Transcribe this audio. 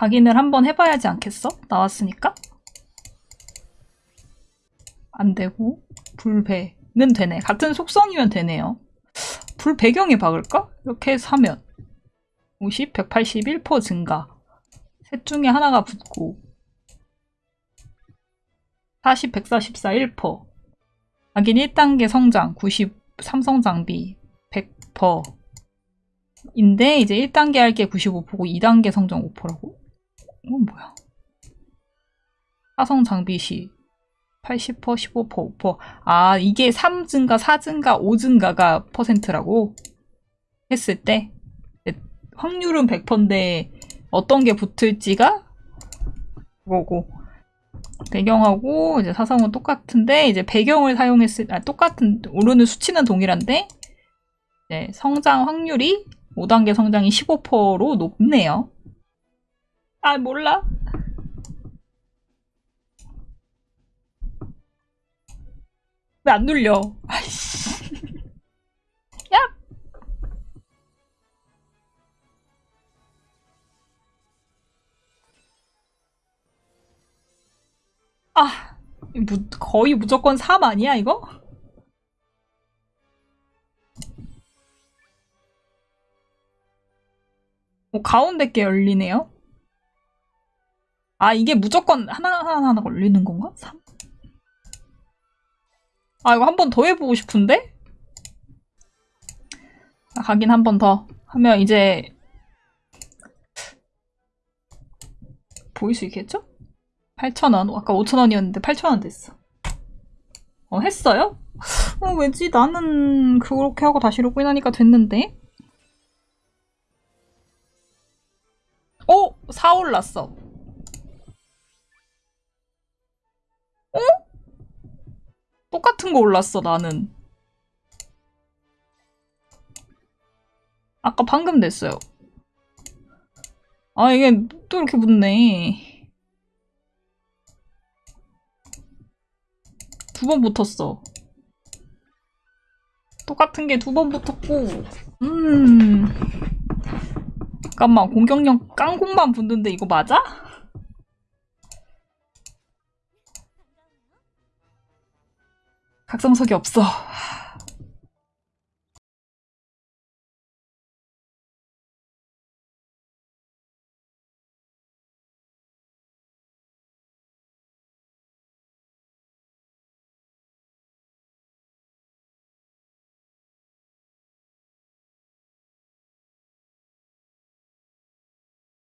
각인을 한번 해봐야지 않겠어? 나왔으니까? 안 되고 불배는 되네. 같은 속성이면 되네요. 불 배경에 박을까? 이렇게 하면 50, 181% 증가 셋 중에 하나가 붙고 40, 144, 1%. 하긴 1단계 성장, 90, 삼성 장비, 100%. 인데, 이제 1단계 할 게 95%고, 2단계 성장 5%라고? 이건 뭐야? 사성 장비 시, 80%, 15%, 5%. 아, 이게 3 증가, 4 증가, 5 증가가 퍼센트라고? 했을 때, 확률은 100%인데, 어떤 게 붙을지가 그거고. 배경하고 이제 사성은 똑같은데 이제 배경을 사용했을 아 똑같은 오르는 수치는 동일한데 이제 성장 확률이 5단계 성장이 15%로 높네요. 아 몰라. 왜 안 눌려? 아이씨. 야. 아, 무, 거의 무조건 3 아니야, 이거? 어, 가운데 게 열리네요? 아, 이게 무조건 하나하나 하나 걸리는 건가? 3? 아, 이거 한 번 더 해보고 싶은데? 아, 가긴 한 번 더 하면 이제 보일 수 있겠죠? 8,000원. 아까 5,000원이었는데 8,000원 됐어. 어, 했어요? 어, 왜지? 나는 그렇게 하고 다시 로그인하니까 됐는데? 어? 4 올랐어. 어? 똑같은 거 올랐어, 나는. 아까 방금 됐어요. 아, 이게 또 이렇게 붙네. 두 번 붙었어. 똑같은 게 두 번 붙었고, 음. 잠깐만, 공격력 깡공만 붙는데 이거 맞아? 각성석이 없어.